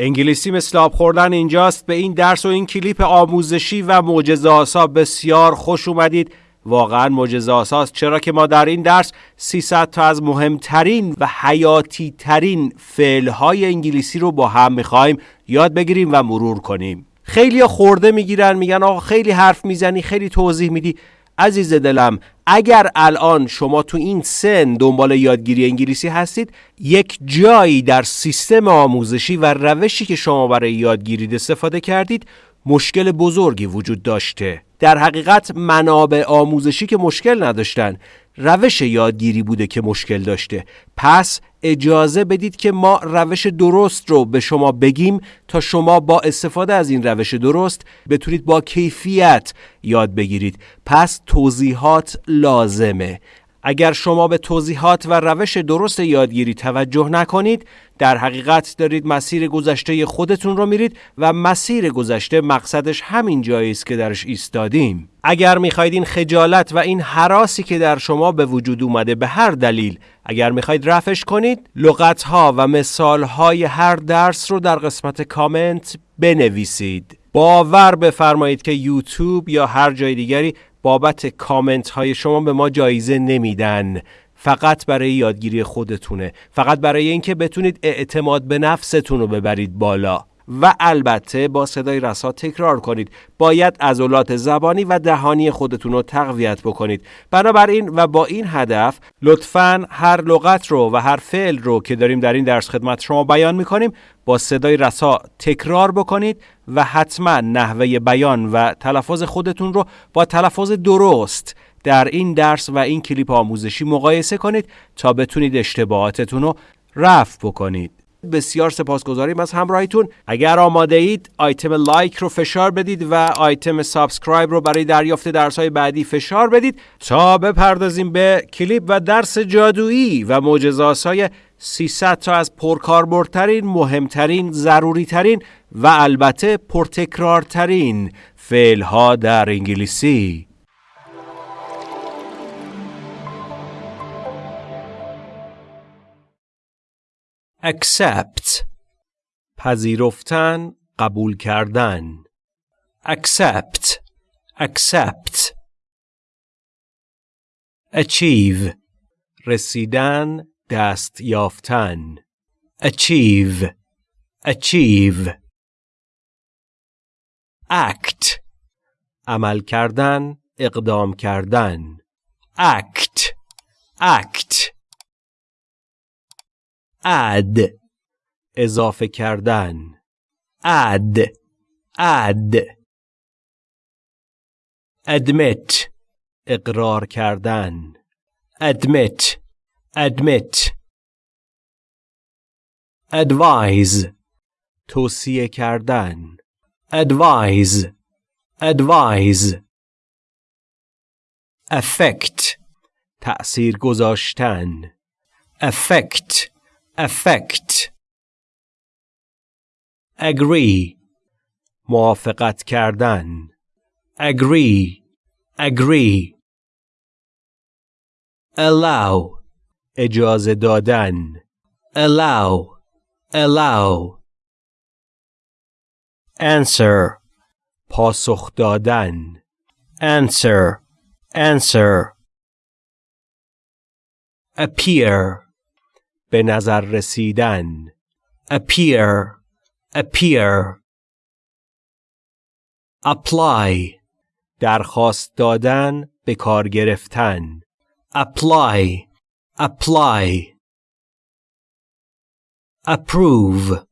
انگلیسی مثل آب خوردن اینجاست. به این درس و این کلیپ آموزشی و معجزه آسا بسیار خوش اومدید. واقعا معجزه آساست چرا که ما در این درس 300 تا از مهمترین و حیاتی ترین فعلهای انگلیسی رو با هم می‌خوایم یاد بگیریم و مرور کنیم. خیلی خورده می‌گیرن میگن آقا خیلی حرف می‌زنی خیلی توضیح میدی. عزیز دلم اگر الان شما تو این سن دنبال یادگیری انگلیسی هستید یک جایی در سیستم آموزشی و روشی که شما برای یادگیری استفاده کردید مشکل بزرگی وجود داشته. در حقیقت منابع آموزشی که مشکل نداشتن. روش یادگیری بوده که مشکل داشته. پس اجازه بدید که ما روش درست رو به شما بگیم تا شما با استفاده از این روش درست بتونید با کیفیت یاد بگیرید. پس توضیحات لازمه. اگر شما به توضیحات و روش درست یادگیری توجه نکنید در حقیقت دارید مسیر گذشته خودتون رو میرید و مسیر گذشته مقصدش همین جایی است که درش ایستادیم. اگر می‌خواید این خجالت و این حراسی که در شما به وجود اومده به هر دلیل اگر می‌خواید رفش کنید لغت ها و مثال های هر درس رو در قسمت کامنت بنویسید. باور بفرمایید که یوتیوب یا هر جای دیگری بابت کامنت های شما به ما جایزه نمیدن. فقط برای یادگیری خودتونه. فقط برای اینکه بتونید اعتماد به نفستون رو ببرید بالا. و البته با صدای رسا تکرار کنید. باید عضلات زبانی و دهانی خودتون رو تقویت بکنید. بنابراین و با این هدف لطفا هر لغت رو و هر فعل رو که داریم در این درس خدمت شما بیان می‌کنیم با صدای رسا تکرار بکنید و حتما نحوه بیان و تلفظ خودتون رو با تلفظ درست در این درس و این کلیپ آموزشی مقایسه کنید تا بتونید اشتباهاتتون رو رفع بکنید. بسیار سپاسگزاریم از همراهیتون. اگر آماده اید آیتم like رو فشار بدید و آیتم subscribe رو برای دریافت درس های بعدی فشار بدید تا بپردازیم به کلیپ و درس جادویی و معجزه‌آسای 300 تا از پرکاربردترین مهمترین ضروریترین و البته پرتکرارترین فعل در انگلیسی. Accept پذیرفتن قبول کردن accept accept achieve رسیدن دست یافتن achieve achieve act عمل کردن اقدام کردن act act add اضافه کردن add add admit اقرار کردن admit admit advise توصیه کردن advise advise affect تأثیر گذاشتن affect affect agree موافقت کردن agree agree allow اجازه دادن allow allow answer پاسخ دادن answer answer appear به نظر رسیدن appear appear apply درخواست دادن به کار گرفتن apply apply approve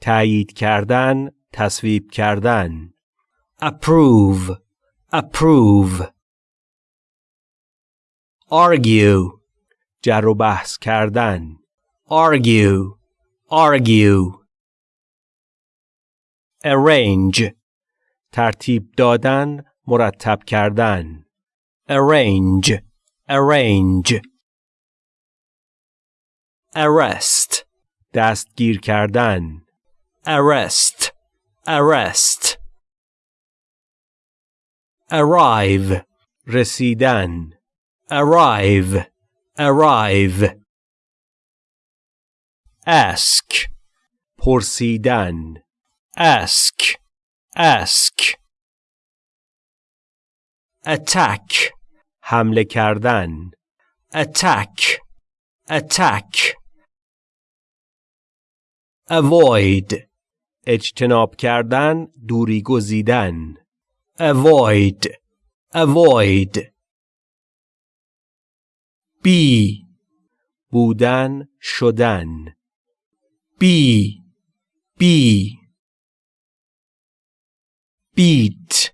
تایید کردن تصویب کردن approve approve argue جر و بحث کردن argue argue arrange ترتیب دادن مرتب کردن arrange arrange arrest دستگیر کردن arrest arrest arrive رسیدن arrive arrive ask پرسیدن ask ask attack حمله کردن attack attack avoid اجتناب کردن دوری گزیدن avoid avoid Be بودن شدن be be beat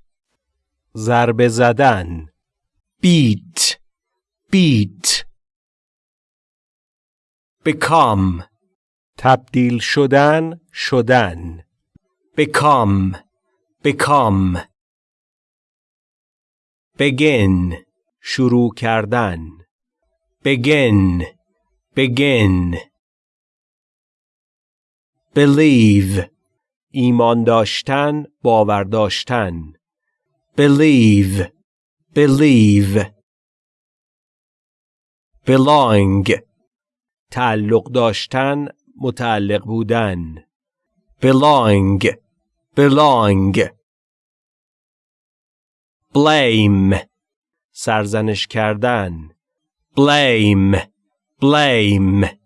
ضربه زدن beat beat become تبدیل شدن شدن become become begin شروع کردن begin begin believe ایمان داشتن باور داشتن believe believe belong تعلق داشتن متعلق بودن belong belong blame سرزنش کردن blame blame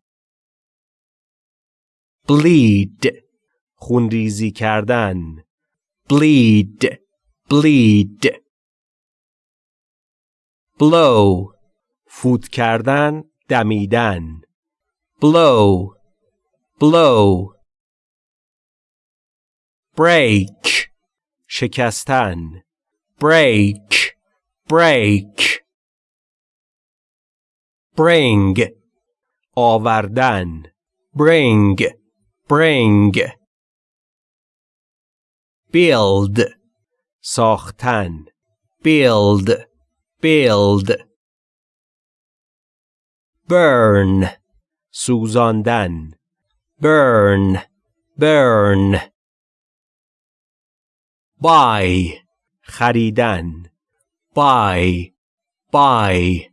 bleed خونریزی کردن bleed bleed blow فوت کردن دمیدن blow blow break شکستن break break bring آوردن bring bring build ساختن build build burn سوزاندن burn burn buy خریدن buy buy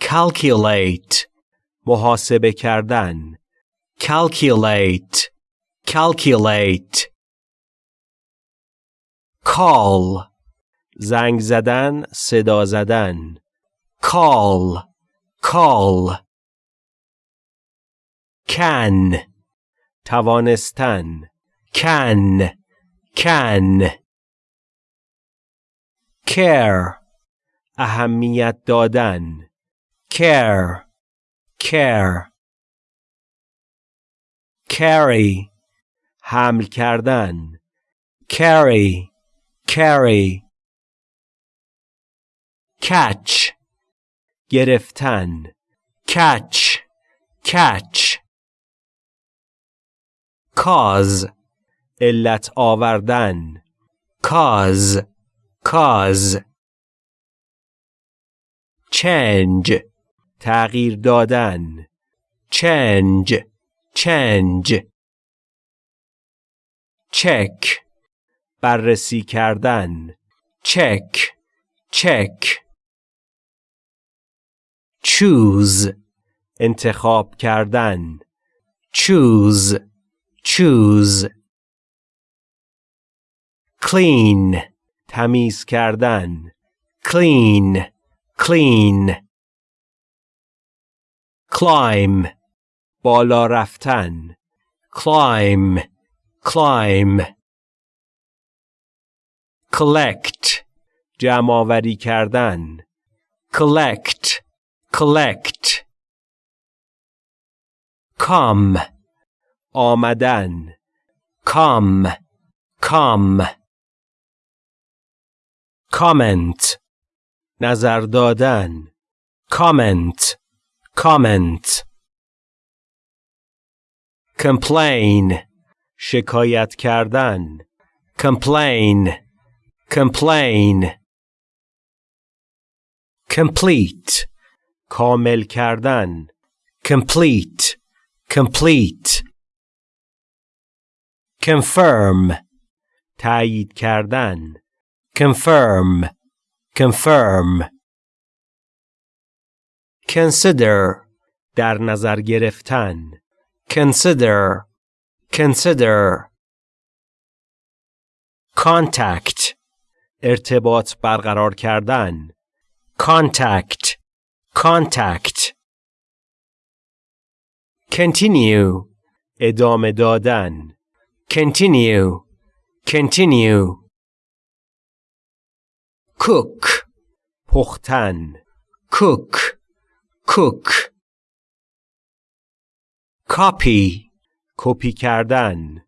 Calculate محاسبه کردن calculate calculate call زنگ زدن صدا زدن call call can توانستن can can care اهمیت دادن care care carry حمل کردن carry carry catch گرفتن catch catch cause علت آوردن cause cause change تغییر دادن change change check بررسی کردن check check choose انتخاب کردن choose choose clean تمیز کردن clean clean climb بالا رفتن climb climb collect جمع آوری کردن collect collect come آمدن come come comment نظر دادن comment comment complain شکایت کردن complain complain complete کامل کردن complete complete confirm تایید کردن confirm confirm Consider در نظر گرفتن consider, consider. Contact, ارتباط برقرار کردن contact, contact. Continue, ادامه دادن continue, continue. Cook, پختن cook, cook. Copy, کپی کردن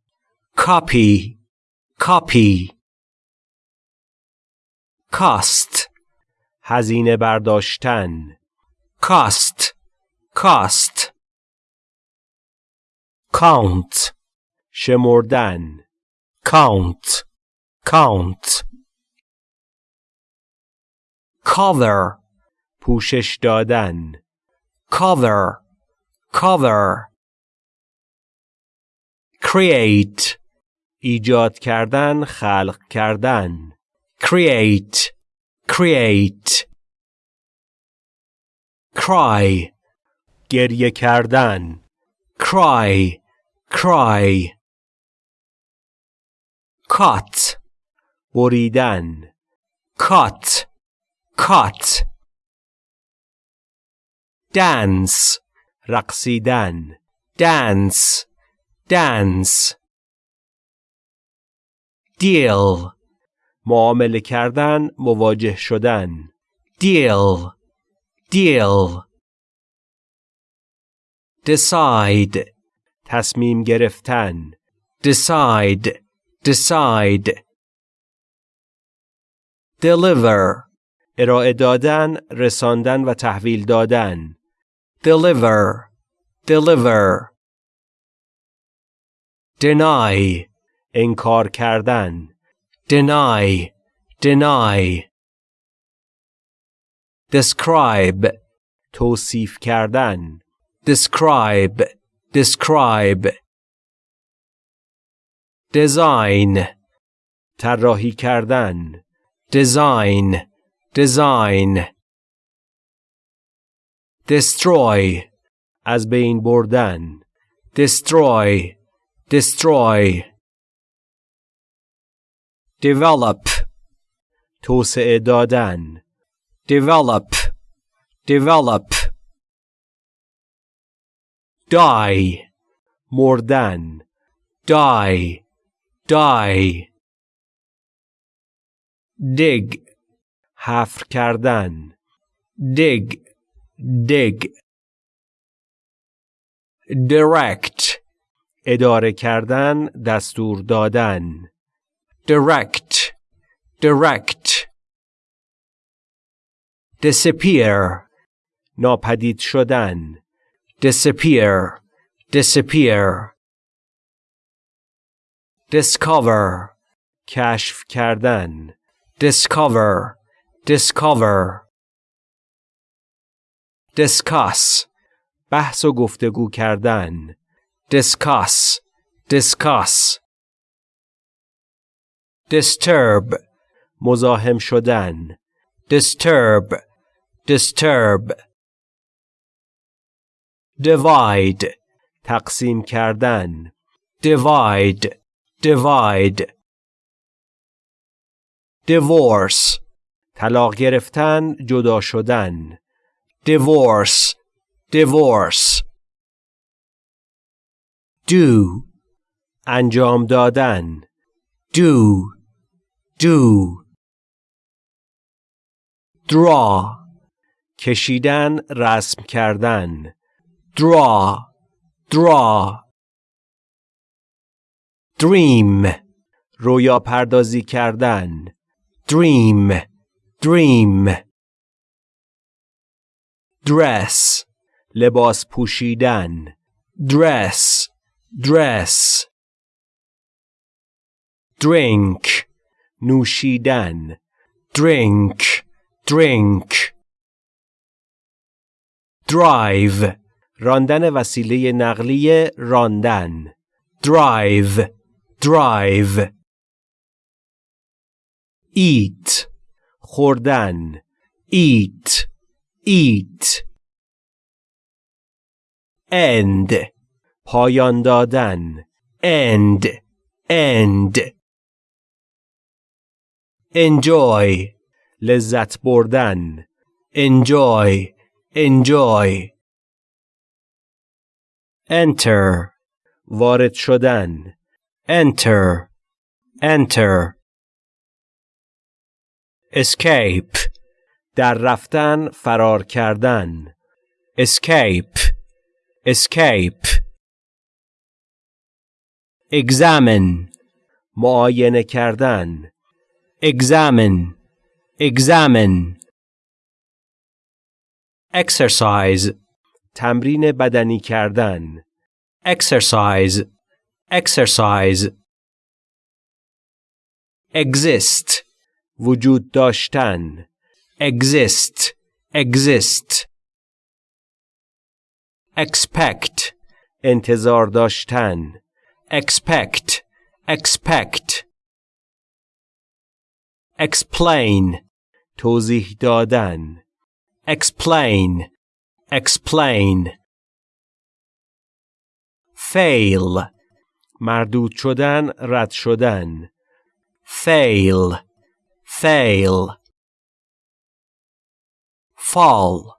copy, copy. Cost, هزینه برداشتن cost, cost. Count, شمردن count, count. Cover, پوشش دادن cover, cover. Create, ایجاد کردن خلق کردن create, create. Cry, گریه کردن cry, cry. Cut, بریدن cut, cut. Dance, رقصیدن dance, dance. Deal, معامله کردن مواجه شدن deal, deal. Decide, تصمیم گرفتن decide, decide. Deliver, ارائه دادن رساندن و تحویل دادن deliver, deliver. Deny, انکار کردن deny, deny. Describe, توصیف کردن describe, describe. Design, طراحی کردن design, design. Destroy, از بین بردن destroy, destroy. Develop, توسعه دادن develop, develop. Die, مردن die, die. Dig, حفر کردن dig, Dig. Direct, اداره کردن دستور دادن direct, direct. Disappear, ناپدید شدن disappear, disappear. Discover, کشف کردن discover, discover. Discuss, بحث و گفتگو کردن discuss, discuss. Disturb, مزاحم شدن disturb, disturb. Divide, تقسیم کردن divide, divide. Divorce, طلاق گرفتن جدا شدن divorce, divorce. Do, انجام دادن do, do. Draw, کشیدن رسم کردن draw, draw. Dream, رویا پردازی کردن dream, dream. Dress, لباس پوشیدن dress, dress. Drink, نوشیدن drink, drink. Drive, راندن وسیله نقلیه راندن drive, drive. Eat, خوردن eat, eat. End, پایان دادن end, end. Enjoy, لذت بردن enjoy, enjoy. Enter, وارد شدن enter, enter. Escape, در رفتن فرار کردن escape, escape. Examine, معاینه کردن examine, examine. Exercise, تمرین بدنی کردن exercise, exercise. Exist, وجود داشتن exist, exist. Expect, انتظار داشتن expect, expect. Explain, توضیح دادن explain, explain. Fail, مردود شدن رد شدن fail, fail. Fall,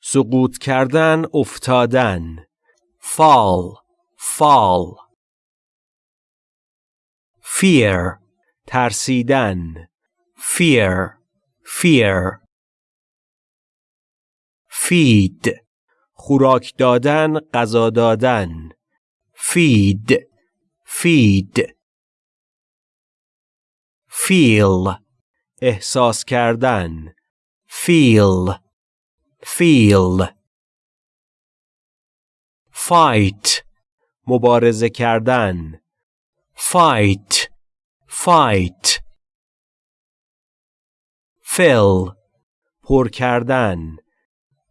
سقوط کردن افتادن. Fall, fall. Fear, ترسیدن. Fear, fear. Feed, خوراک دادن غذا دادن. Feed, feed. Feel, احساس کردن. Feel, feel. Fight, مبارزه کردن fight, fight. Fill, پر کردن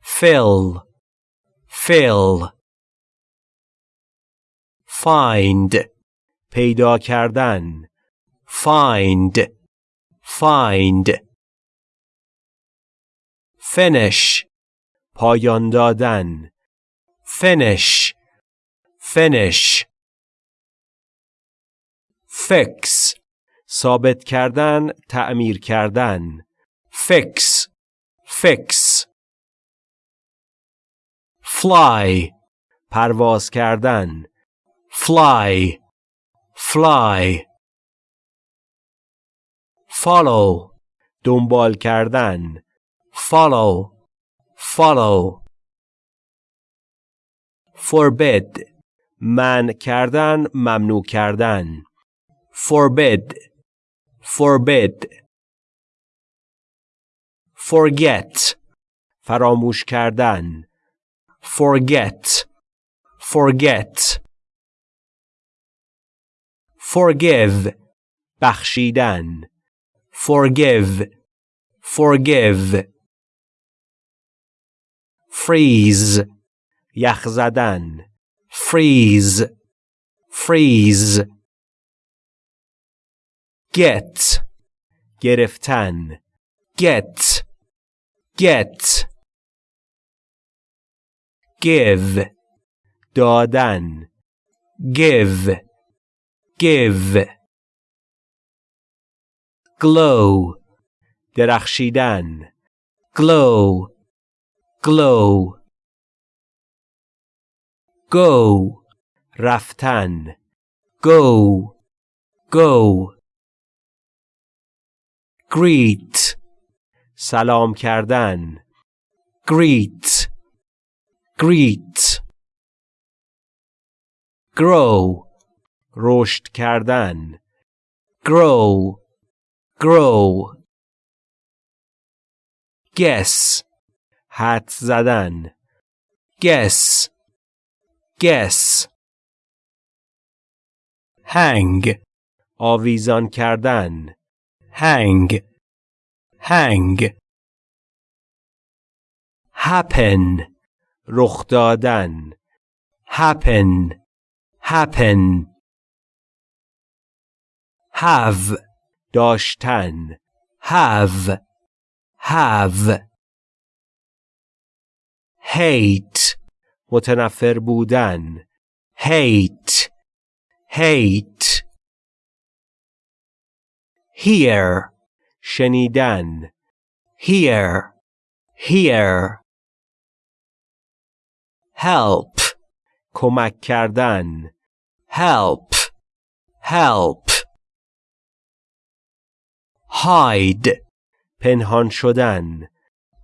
fill, fill. Find, پیدا کردن find, find. Finish, پایان دادن finish, finish. Fix, ثابت کردن تعمیر کردن fix, fix. Fly, پرواز کردن fly, fly. Follow, دنبال کردن follow, follow. Forbid, من کردن ممنوع کردن forbid, forbid. Forget, فراموش کردن forget, forget. Forgive, بخشیدن forgive, forgive. Freeze, یخ زدن freeze, freeze. Get, گرفتن get, get. Give, دادن give, give. Glow, درخشیدن glow, glow. Go, رفتن go, go. Greet, سلام کردن greet, greet. Grow, رشد کردن grow, grow. Guess, حد زدن guess, guess. Hang, آویزان کردن hang, hang. Happen, رخ دادن happen, happen. Have, داشتن have, have. Hate, متنفر بودن hate, hate. Hear, شنیدن hear, hear. Help, کمک کردن help, help. Hide, پنهان شدن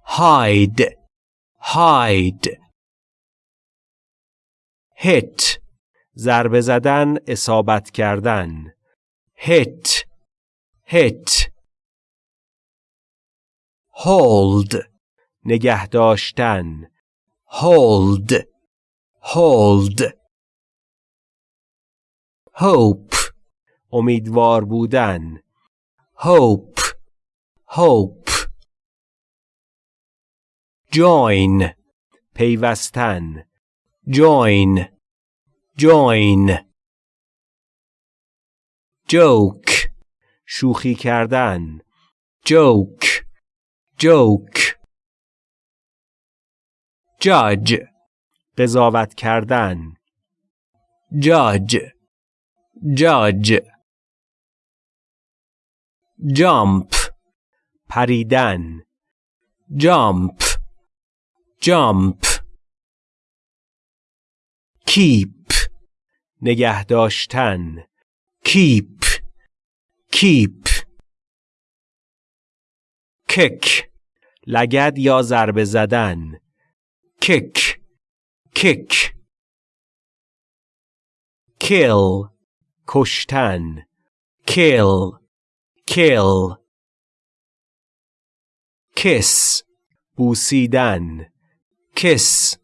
hide, hide. Hit, ضربه زدن اصابت کردن hit, hit. Hold, نگه داشتن hold, hold. Hope, امیدوار بودن hope, hope. Join, پیوستن join, join. Joke, شوخی کردن joke, joke. Judge, قضاوت کردن judge, judge. Jump, پریدن jump, jump. Keep, نگه داشتن keep, keep. Kick, لگد یا ضربه زدن kick, kick. Kill, کشتن kill, kill. Kiss, بوسیدن kiss,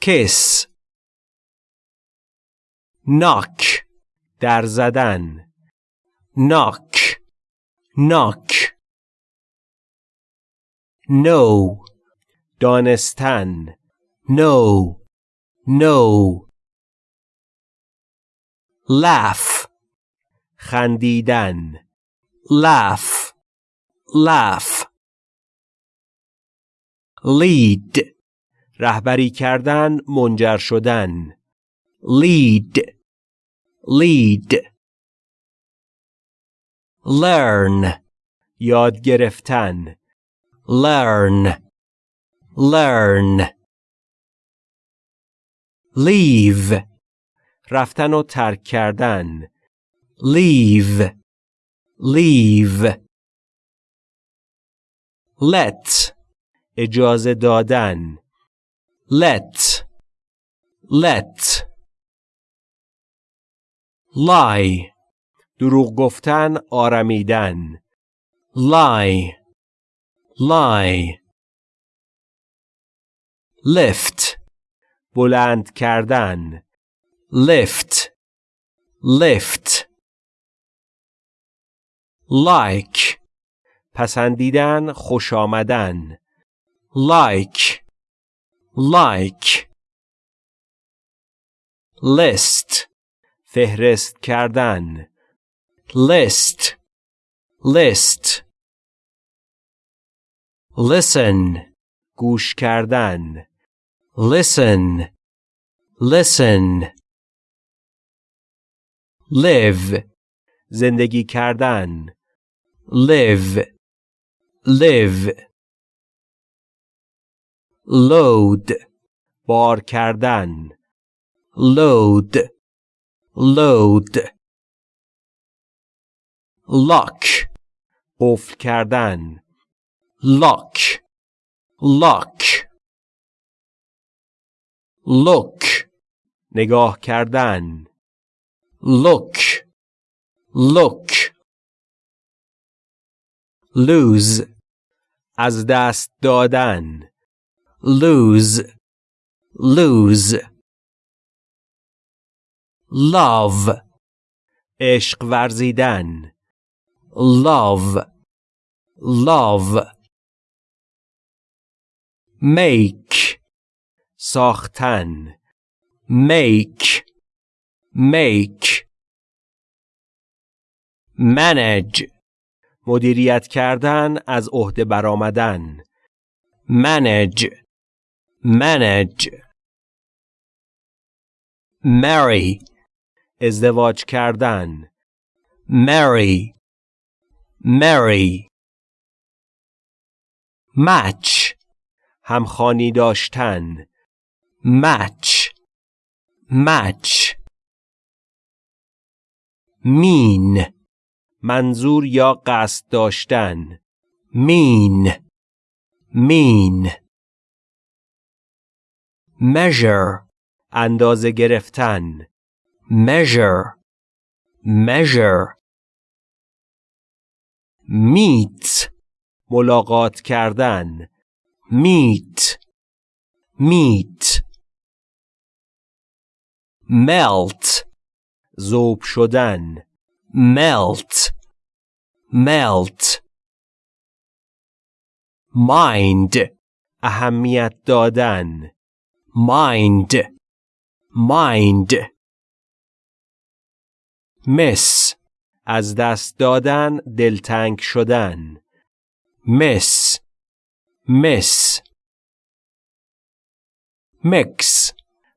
kiss. Knock, در زدن knock, knock. No, دانستن no, no. Laugh, خندیدن laugh, laugh. Lead, رهبری کردن منجر شدن. Lead, lead. Learn, یاد گرفتن. Learn, learn. Leave, رفتن و ترک کردن. Leave, leave. Let, اجازه دادن. Let, let. Lie, دروغ گفتن آرمیدن. Lie, lie. Lift, بلند کردن. Lift, lift. Like, پسندیدن خوش آمدن. Like, like. List, فهرست کردن list, list. Listen, گوش کردن listen, listen. Live, زندگی کردن live, live. Load, بار کردن load, load. Lock, قفل کردن lock, lock. Look, نگاه کردن look, look. Lose, از دست دادن lose, lose. Love, عشق ورزیدن love, love. Make, ساختن make, make. Manage, مدیریت کردن از عهده برآمدن manage, manage. marry, ازدواج کردن marry, marry. Match, همخانی داشتن match, match. Mean, منظور یا قصد داشتن mean, mean. Measure, اندازه گرفتن measure, measure. Meet, ملاقات کردن meet, meet. Melt, ذوب شدن melt, melt. Mind, اهمیت دادن mind, mind. Miss, از دست دادن دلتنگ شدن miss, miss. Mix,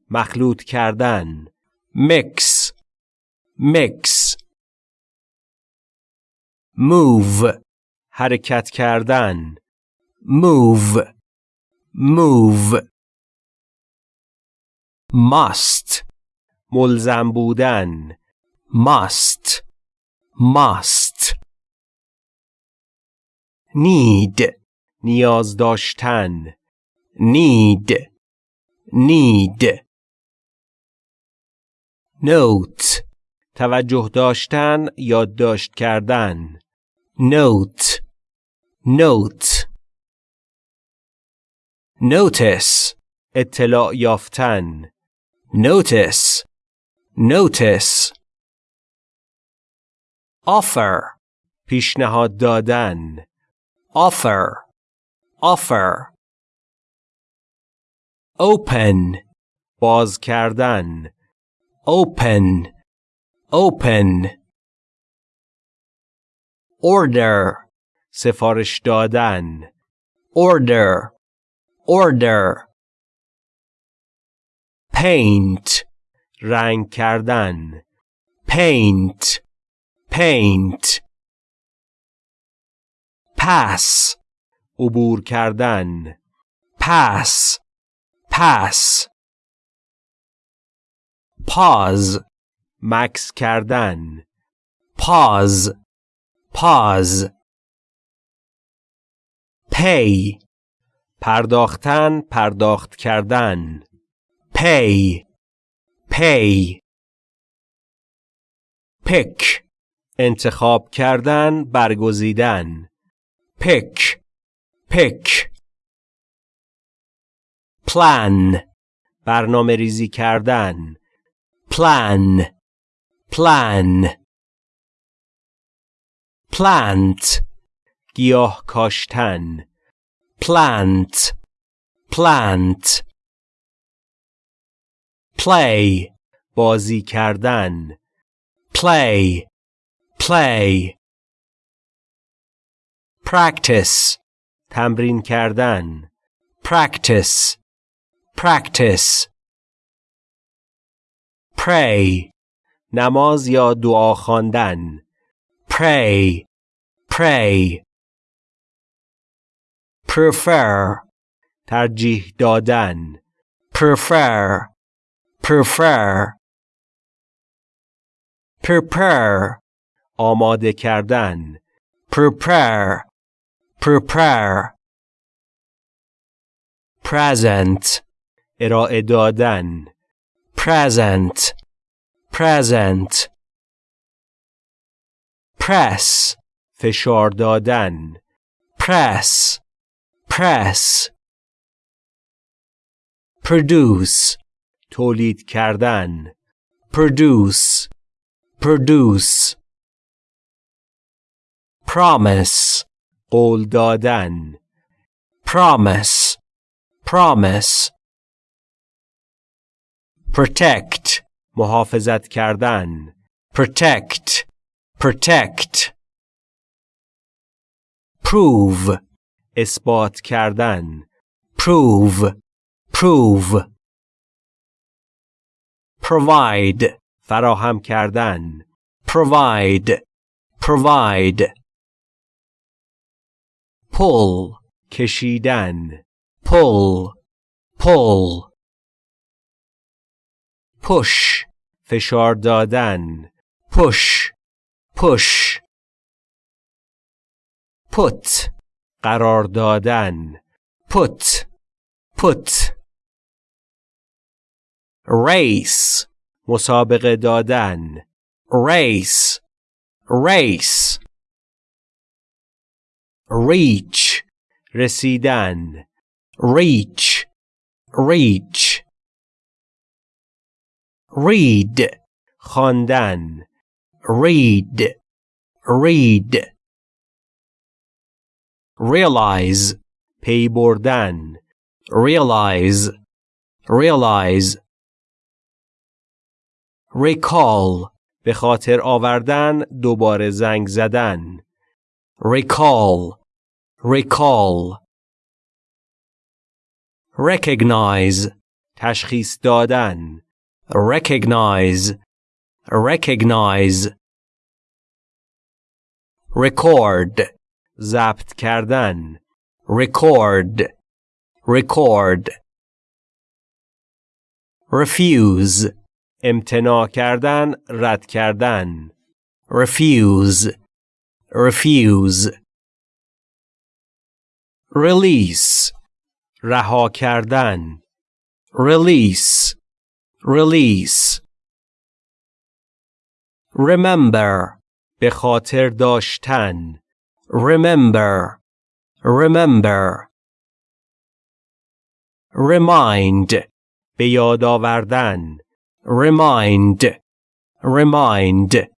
مخلوط کردن mix, mix. Move, حرکت کردن move, move. Must, ملزم بودن. must, must. Need, نیاز داشتن. need, need. Note, توجه داشتن یادداشت کردن. note, note. Notice, اطلاع یافتن. notice, notice. Offer, پیشنهاد دادن offer, offer. Open, باز کردن open, open. Order, سفارش دادن order, order. Paint, رنگ کردن paint, paint. Pass, عبور کردن pass, pass. Pause, مکس کردن pause, pause. Pay, پرداختن پرداخت کردن pay, pay. Pick, انتخاب کردن برگزیدن pick, pick. Plan, برنامه ریزی کردن plan, plan. Plant, گیاه کاشتن plant, plant. Play, بازی کردن play, play. Practice, تمرین کردن practice, practice. Pray, نماز یا دعا خواندن pray, pray. Prefer, ترجیح دادن prefer, prefer. Prepare, آماده کردن prepare, prepare. Present, ارائه دادن present, present. Press, فشار دادن press, press. Produce, تولید کردن produce, produce. Promise, قول دادن promise, promise. Protect, محافظت کردن protect, protect. Prove, اثبات کردن prove, prove. Provide, فراهم کردن provide, provide. Pull, کشیدن pull, pull. Push, فشار دادن push, push. Put, قرار دادن put, put. Race, مسابقه دادن race, race. Reach, رسیدن reach, reach. Read, خواندن read, read. Realize, پی بردن realize, realize. Recall, به خاطر آوردن دوباره زنگ زدن recall, recall. Recognize, تشخیص دادن recognize, recognize. Record, ضبط کردن record, record. Refuse, امتناع کردن رد کردن refuse, refuse. Release, رها کردن release, release. Remember, به خاطر داشتن remember, remember. Remind, به یاد آوردن remind, remind.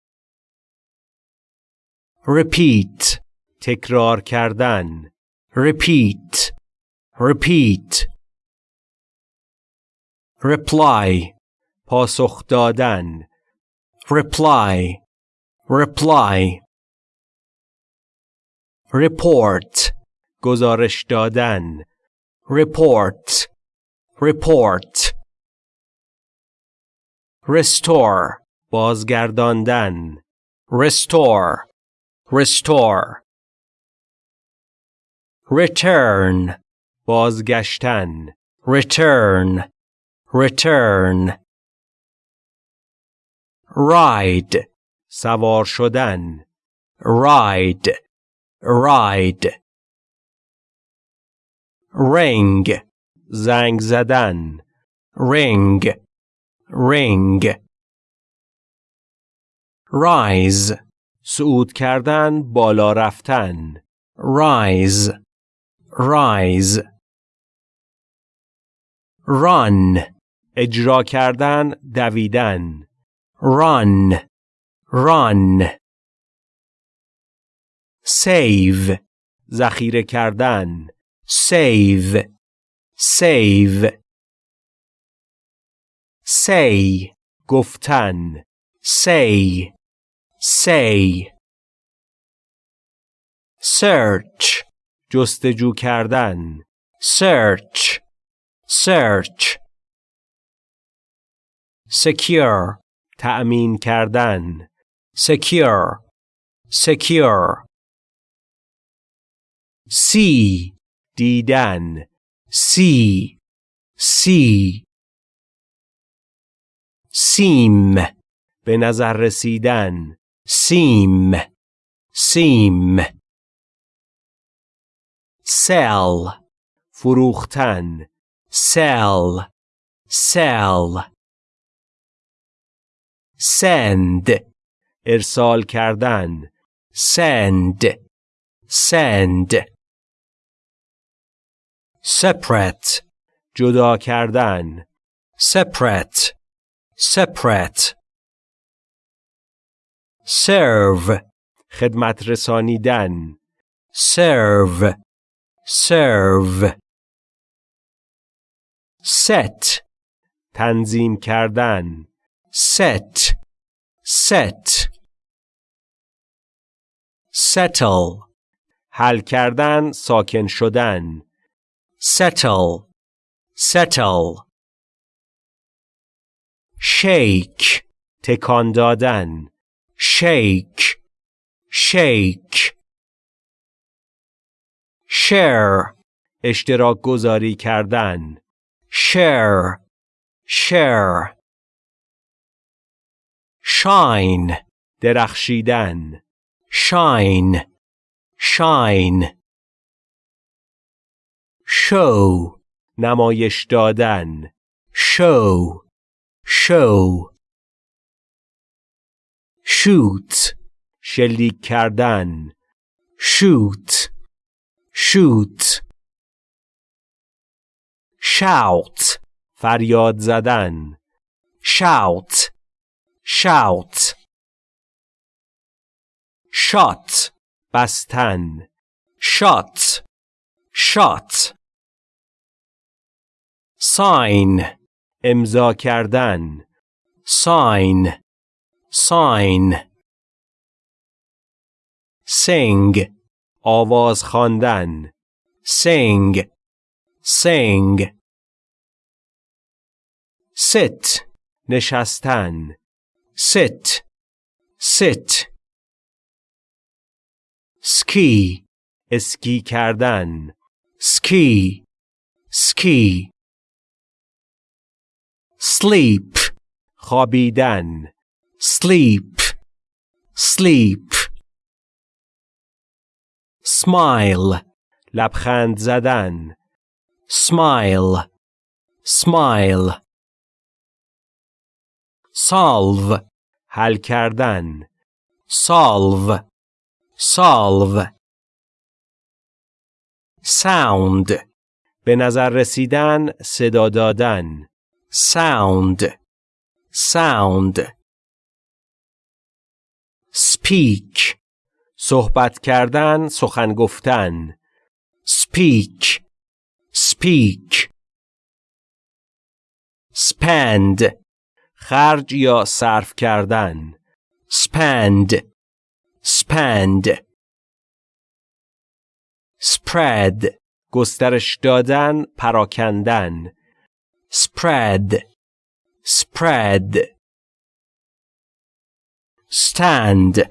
Repeat, تکرار کردن repeat, repeat. Reply, پاسخ دادن reply, reply. Report, گزارش دادن report, report. Restore, بازگرداندن restore, restore. Return, بازگشتن return, return. Ride, سوار شدن ride, ride. Ring, زنگ زدن ring, Ring. Rise, صعود کردن بالا رفتن. Rise, rise. Run, اجرا کردن دویدن. Run, run. Save, ذخیره کردن. Save, save. Say, گفتن say, say. Search, جستجو کردن search, search. Secure, تأمین کردن secure, secure. See, دیدن see, see. Seem, به نظر رسیدن seem, seem. Sell, فروختن sell, sell. Send, ارسال کردن send, send. Separate, جدا کردن separate, separate. Serve, خدمت رسانیدن serve, serve. Set, تنظیم کردن set, set. Settle, حل کردن ساکن شدن settle, settle. Shake تکان دادن shake shake share اشتراک گذاری کردن share share shine درخشیدن shine shine show نمایش دادن show show shoot شلیک کردن shoot shoot shout فریاد زدن shout shout shot بستن shot shot sign امضا کردن sign sign sing آواز خواندن sing sing sit نشستن sit sit ski اسکی کردن ski ski sleep خوابیدن sleep sleep smile لبخند زدن smile smile solve حل کردن solve solve sound به نظر رسیدن صدا دادن sound sound speak صحبت کردن سخن گفتن speak speak spend خرج یا صرف کردن spend spend spread گسترش دادن پراکندن spread spread stand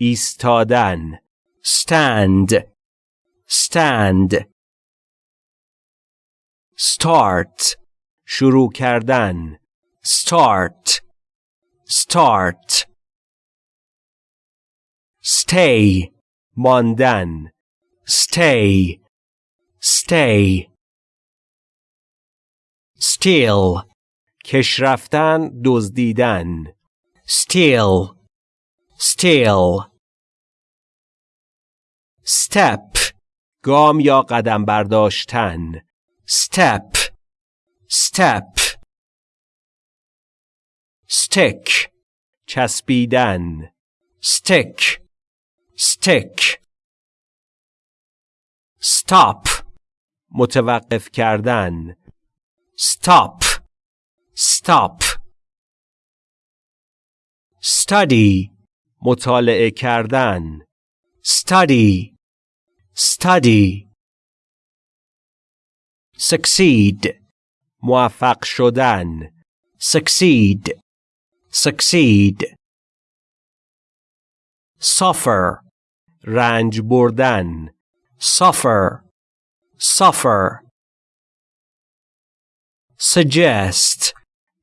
ایستادن stand stand start شروع کردن start start stay ماندن stay stay Steal کش رفتن دزدیدن steal steal step گام یا قدم برداشتن step step stick چسبیدن stick stick stop متوقف کردن stop stop study مطالعه کردن study study succeed موفق شدن succeed succeed suffer رنج بردن suffer suffer suggest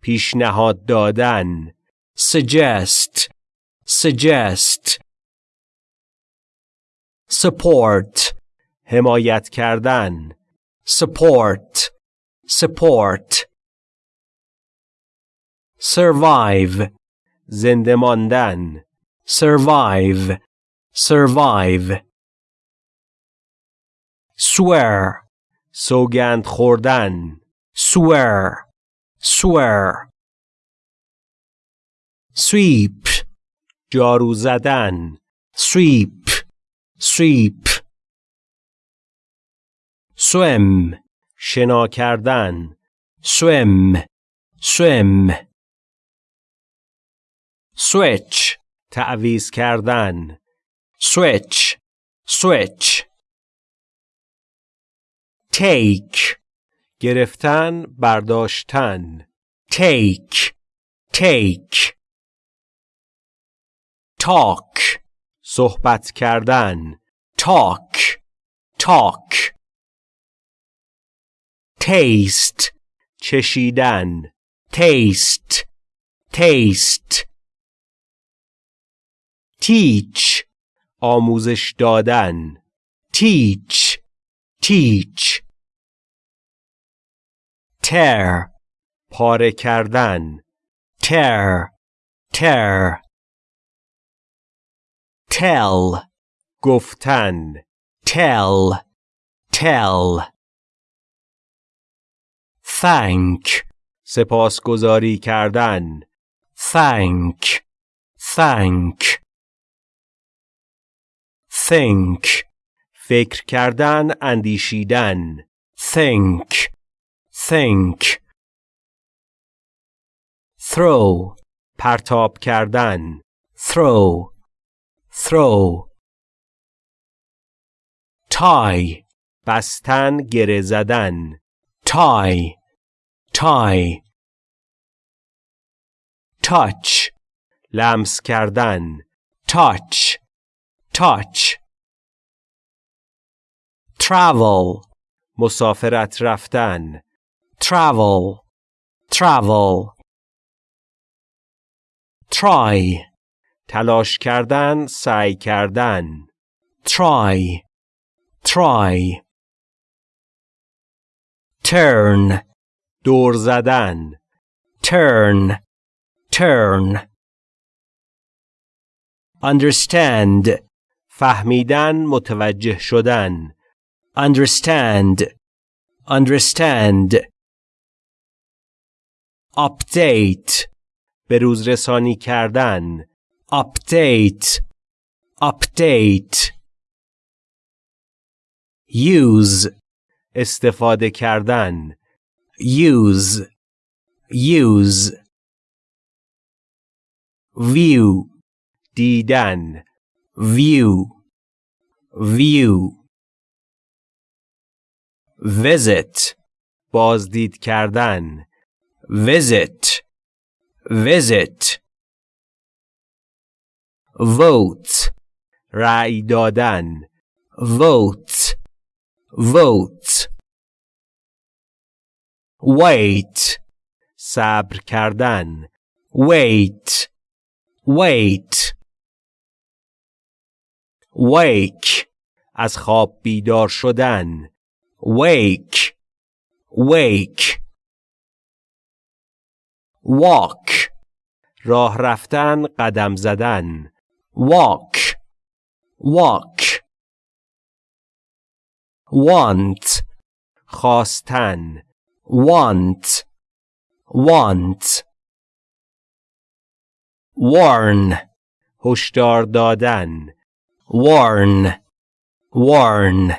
پیشنهاد دادن suggest suggest support حمایت کردن support support survive زنده ماندن survive survive swear سوگند خوردن swear swear sweep جارو زدن sweep sweep swim شنا کردن swim swim switch تعویز کردن switch switch take گرفتن برداشتن take take talk صحبت کردن talk talk taste چشیدن taste taste teach آموزش دادن teach teach tear پاره کردن tear tear tell گفتن tell tell thank سپاسگزاری کردن thank thank think فکر کردن اندیشیدن think think throw پرتاب کردن throw throw tie بستن گره زدن tie tie touch لمس کردن touch touch travel مسافرت رفتن travel travel try تلاش کردن سعی کردن try try turn دور زدن turn turn understand فهمیدن متوجه شدن understand understand update به روز رسانی کردن update update use استفاده کردن use use view دیدن view view visit بازدید کردن visit visit vote رأی دادن vote vote wait صبر کردن wait wait wake از خواب بیدار شدن wake wake Walk راه رفتن قدم زدن walk walk want خواستن want want warn هشدار دادن warn warn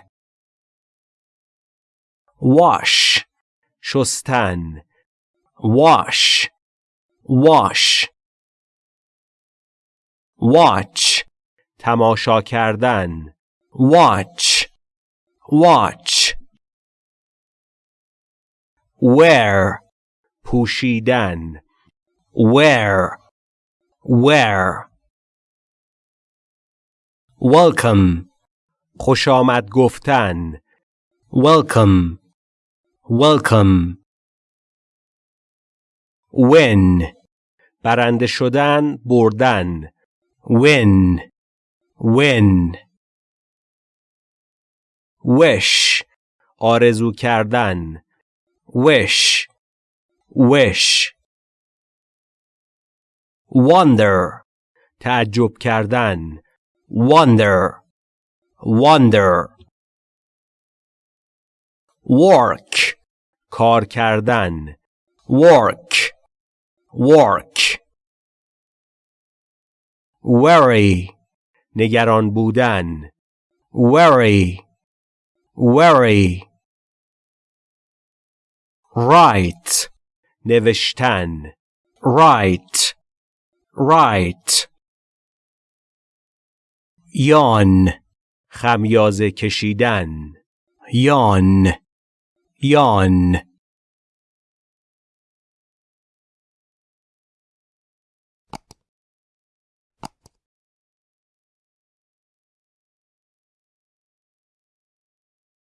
wash شستن wash wash watch تماشا کردن watch watch wear پوشیدن wear wear welcome خوش آمد گفتن welcome welcome win برنده شدن بردن win win wish آرزو کردن wish wish wonder تعجب کردن wonder wonder work کار کردن work work worry نگران بودن worry worry write نوشتن write write yawn خمیازه کشیدن yawn yawn